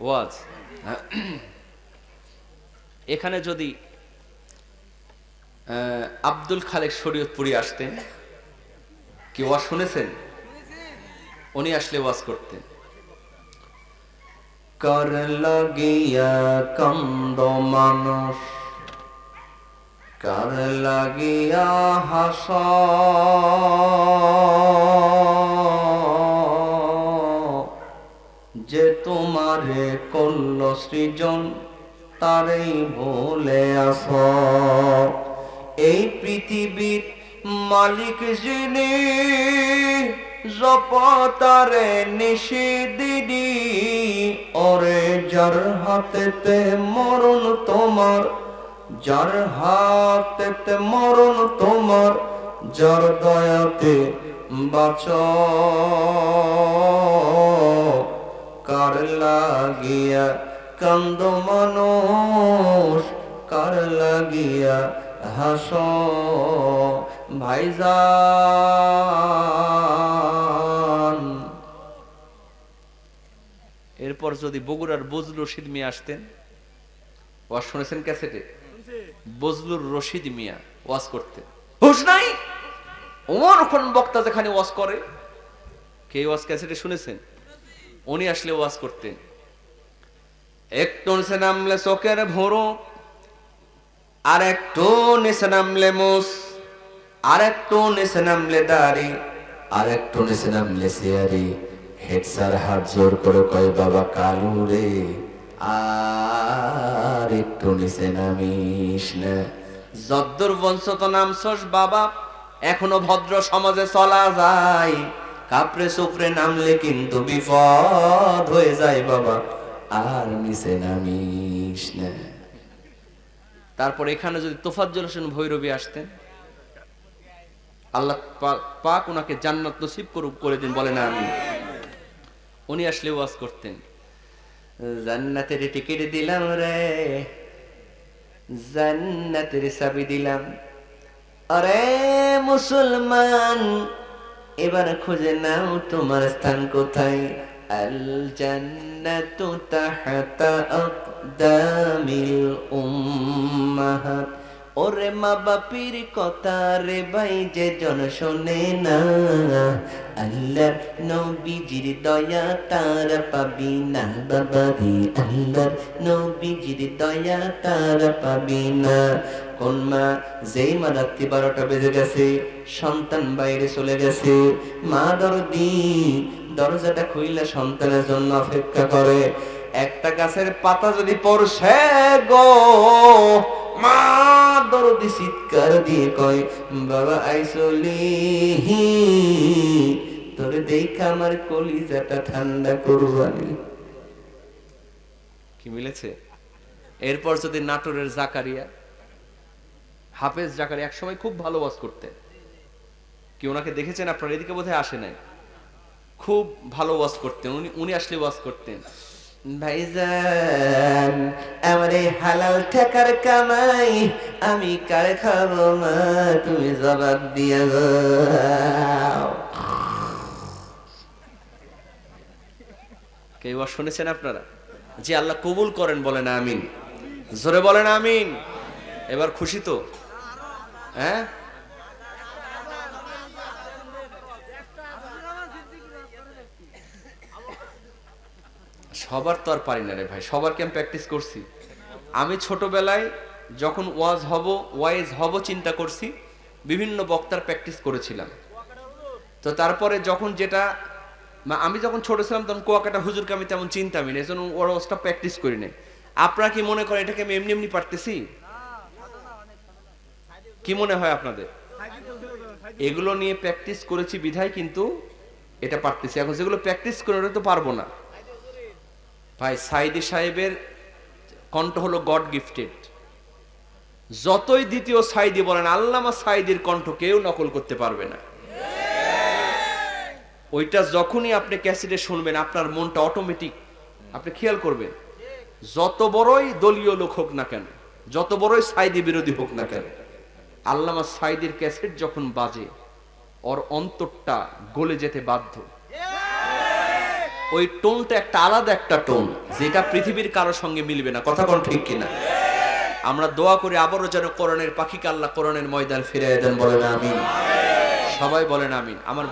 ওয়াজ এখানে যদি আব্দুল খালেক শরীয়তপুরি আসতেন, কি ওয়াজ শুনেছেন? উনি আসলে ওয়াজ করতেন। কর লাগিয়া কন্দ মানুষ, কার লাগিয়া হাস যে তোমারে করল সৃজন, তারেই ভুলে আস। এই পৃথিবীর মালিক যিনি, জপতারে নিষিদিনি, ওরে যার হাতেতে মরণ তোমার, যার হাতেতে মরণ তোমার, যার দয়াতে বাঁচ। লাগিয়া কান্দ মানুষ, কার লাগিয়া হাস ভাইজান এরপর যদি বগুড়ার বজলুর রশিদ মিয়া আসতেন, ওয়াজ শুনেছেন ক্যাসেটে? বজলুর রশিদ মিয়া ওয়াজ করতেন। হুশ নাই? ওমর কোন বক্তা যেখানে ওয়াজ করে, কে ওয়াজ ক্যাসেটে শুনেছেন? উনি আসলে ওয়াজ করতেন। একটু নিচে নামলে চোখের ভোরো, আর একটু নিচে নামলে মুস আর একটু নিচে নামলে দাড়ি, আর একটু নিচে নামলে সিয়ারি। হেড স্যার হাত জোর করে কয়, বাবা কালু রে, আর একটু নিচে নামিস না। যদ্দুর বংশত নামছস, বাবা, এখনও ভদ্র সমাজে চলা যায়। কাপড়ে সুপড়ে নামলে কিন্তু বিপদ হয়ে যায়, বাবা। আর নিচে নামিস না। তারপর এখানে যদি তোফাজ্জল হোসেন ভৈরবী আসতেন আল্লাহ পাক ওনাকে জান্নাত নসিব করুক করে দিন বলে না আমি উনি আসলে ওয়াজ করতেন জান্নাতের টিকিট দিলাম রে জান্নাতের চাবি দিলাম। আরে মুসলমান এবার খুঁজে নাও তোমার স্থান কোথায়। الجنة تحت أقدام الأمهات. ওরে মা বাপির কথা রে ভাই, যে জন শোনে না। আল্লাহর নবীজির দয়া তার পাবি না বাবারি আল্লাহর নবীজির দয়া তার পাবি না। কোন মা, যেই মা রাত্রি বারোটা বেজে গেছে, সন্তান বাইরে চলে গেছে। মা দরদি, দরজাটা খুইলে সন্তানের জন্য অপেক্ষা করে। একটা গাছের পাতা যদি পড়ছে গো দরদি চিৎকার দিয়ে কয়, বাবা আইসলি তোরে দেখা আমার কলিজাটা ঠান্ডা করবানি। কি মিলেছে? এরপর যদি নাটোরের জাকারিয়া, হাফেজ জাকারিয়া একসময় খুব ভালো ওয়াজ করতেন কি ওনাকে দেখেছেন আপনার? এদিকে বোধহয় আসে নাই। খুব ভালো ওয়াজ করতেন, উনি উনি আসলে ওয়াজ করতেন। ভাইজান, আমার এই হালাল টাকার কামাই আমি কার খাব মা? তুমি জবাব দিয়ে কেউ শুনেছেন আপনারা? যে আল্লাহ কবুল করেন বলেন আমিন। জোরে বলেন আমিন। এবার খুশি তো? হ্যাঁ? সবার তো আর পারি না রে ভাই, সবার কি আমি প্র্যাকটিস করছি? আমি ছোটবেলায় যখন ওয়াজ হব, ওয়াইজ হব চিন্তা করছি, বিভিন্ন বক্তার প্র্যাকটিস করেছিলাম। তো তারপরে যখন যেটা আমি যখন ছোট ছিলাম তখন কুয়াকাটা হুজুরকে আমি তেমন চিন্তামি না, এজন্য ওর ওয়াজটা প্র্যাকটিস করি নাই। আপনারা কি মনে করেন এটাকে আমি এমনি এমনি পারতেছি? কি মনে হয় আপনাদের? এগুলো নিয়ে প্র্যাকটিস করেছি বিধায়, কিন্তু এটা পারতেছি। এখন যেগুলো প্র্যাকটিস করে ওটা তো পারব না। ভাই সাইদি সাহেবের কণ্ঠ হলো গড গিফটেড যতই দ্বিতীয় সাইদি বলেন, আল্লামা সাইদির কণ্ঠ কেউ নকল করতে পারবে না। ওইটা যখনই আপনি ক্যাসেটে শুনবেন, আপনার মনটা অটোমেটিক আপনি খেয়াল করবেন, যত বড়ই দলীয় লোক হোক না কেন, যত বড়ই সাইদি বিরোধী হোক না কেন, আল্লামা সাইদির ক্যাসেট যখন বাজে, ওর অন্তরটা গলে যেতে বাধ্য। ওই টোনটা একটা আলাদা একটা টোন, যেটা পৃথিবীর কারোর সঙ্গে মিলবে না। কথা কোন ঠিক কিনা? আমরা দোয়া করি, আবারও যেন কোরআনের পাখি কাল্লা কোরআনের ময়দান ফিরে দেন, বলেন আমিন। সবাই বলেন আমিন। আমার